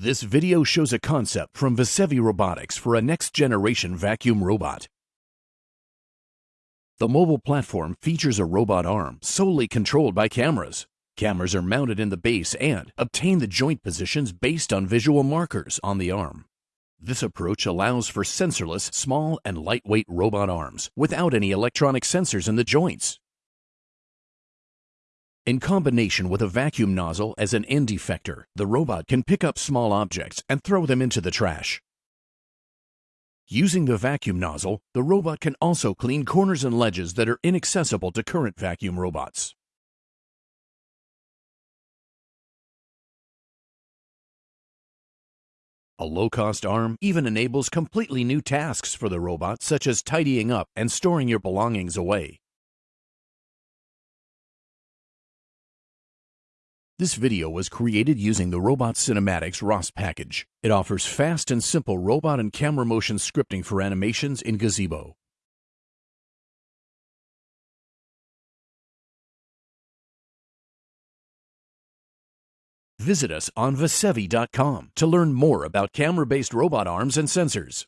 This video shows a concept from Visevi Robotics for a next-generation vacuum robot. The mobile platform features a robot arm solely controlled by cameras. Cameras are mounted in the base and obtain the joint positions based on visual markers on the arm. This approach allows for sensorless, small, and lightweight robot arms without any electronic sensors in the joints. In combination with a vacuum nozzle as an end effector, the robot can pick up small objects and throw them into the trash. Using the vacuum nozzle, the robot can also clean corners and ledges that are inaccessible to current vacuum robots. A low-cost arm even enables completely new tasks for the robot such as tidying up and storing your belongings away. This video was created using the Robot Cinematics ROS package. It offers fast and simple robot and camera motion scripting for animations in Gazebo. Visit us on Visevi.com to learn more about camera-based robot arms and sensors.